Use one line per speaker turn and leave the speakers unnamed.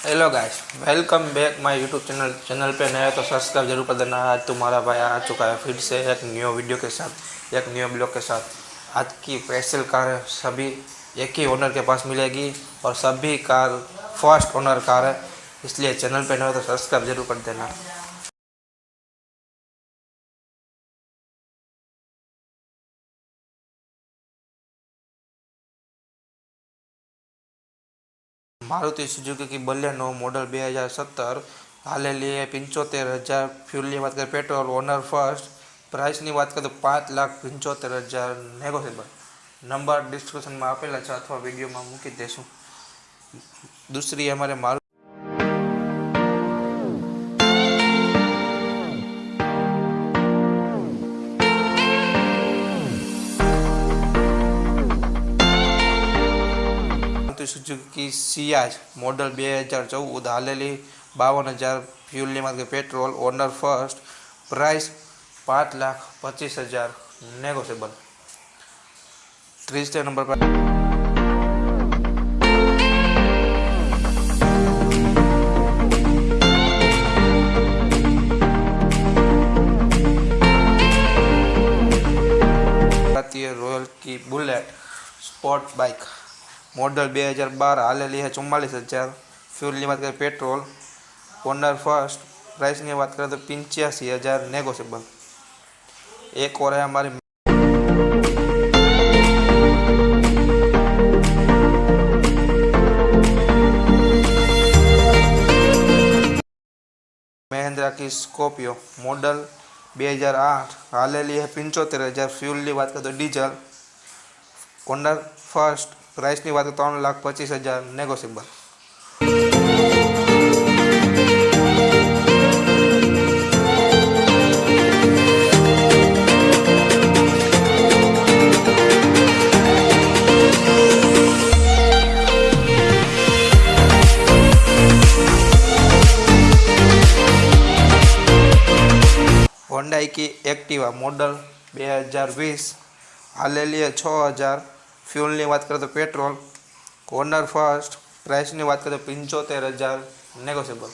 Hello guys welcome back my YouTube channel channel पे हो तो सब्सक्राइब ज़रूर कर देना। आज तुम्हारा भाई आ चुका है फिर से एक न्यू वीडियो के साथ, एक न्यू ब्लॉग के साथ। आज की स्पेशल कार सभी एक ही ओनर के पास मिलेगी और सभी कार फ़र्स्ट ओनर कार है। इसलिए चैनल पे हो तो सब्सक्राइब ज़रूर कर देना। મારુતિ સુઝુકી બલેનો મોડલ બે હજાર સત્તર, હાલેલી પંચોતેર હજાર, ફ્યુલની વાત કરીએ પેટ્રોલ, ઓનર ફર્સ્ટ, પ્રાઇસની વાત કરીએ તો પાંચ લાખ પંચોતેર હજાર નેગોશિયેબલ નંબર ડિસ્ક્રિપ્શનમાં આપેલા છે અથવા વિડીયોમાં મૂકી દઈશું દૂસરી અમારે મારું મારુતિ સુઝુકી સિયાજ મોડલ બે હજાર ચૌદ હાલેલી બાવન હજાર ફ્યુલની માર્કે પેટ્રોલ ઓનર ફર્સ્ટ પ્રાઇસ પાંચ લાખ પચીસ હજાર નેગોશિયેબલ ત્રીસ નંબર પર ભારતીય રોયલ કી બુલેટ સ્પોર્ટ બાઇક મોડલ બે હજાર બાર હાલેલી છે ચુમ્માલીસ હજાર ફ્યુલની વાત કરીએ પેટ્રોલ ઓનર ફર્સ્ટ પ્રાઇસની વાત કરીએ તો પંચ્યાસી હજાર નેગોશિયેબલ એક ઓર है हमारी મહિન્દ્રા की સ્કોપિયો મોડલ બે હજાર આઠ હાલેલી है પંચોતેર હજાર ફ્યુલની વાત કરીએ તો ડીઝલ ઓનર ફર્સ્ટ પ્રાઇસની વાત કરીએ ત્રણ લાખ પચીસ હજાર નેગોશિયેબલ હોન્ડાઈ की એક્ટિવા મોડલ બે હજાર વીસ હાલેલી છે છ હજાર ફ્યુલની વાત કરીએ તો પેટ્રોલ કોર્નર ફર્સ્ટ પ્રાઇસની વાત કરીએ તો પંચોતેર હજાર નેગોશિયેબલ.